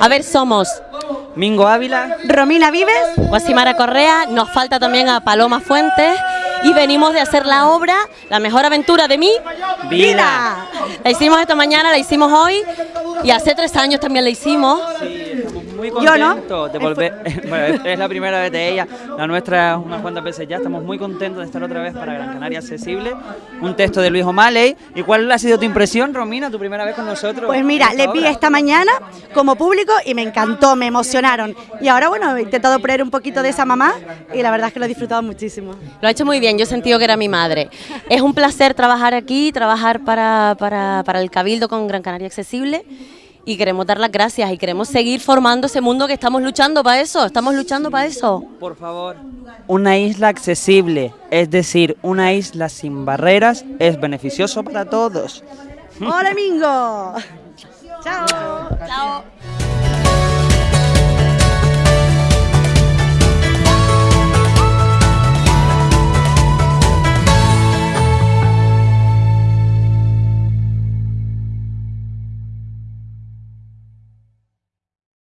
A ver, somos Mingo Ávila. Romina Vives. Guasimara Correa, nos falta también a Paloma Fuentes y venimos de hacer la obra La mejor aventura de mi Vida. La hicimos esta mañana, la hicimos hoy y hace tres años también la hicimos. Sí, muy Yo no. contentos de volver. bueno, es- la primera vez de ella, la nuestra unas cuantas veces ya. Estamos muy contentos de estar otra vez para Gran Canaria Accesible. Un texto de Luis O'Malley. ¿Y cuál ha sido tu impresión, Romina, tu primera vez con nosotros? Pues mira, les vi esta mañana como público y me encantó, me emocionaron. Y ahora, bueno, he intentado poner un poquito de esa mamá y la verdad es que lo he disfrutado muchísimo. Lo ha hecho muy bien, yo he sentido que era mi madre. Es un placer trabajar aquí, trabajar para, para, para el Cabildo con Gran Canaria Accesible y queremos dar las gracias y queremos seguir formando ese mundo que estamos luchando para eso, estamos luchando para eso. Por favor. Una isla accesible, es decir, una isla sin barreras, es beneficioso para todos. ¡Hola, Mingo! ¡Chao! Chao.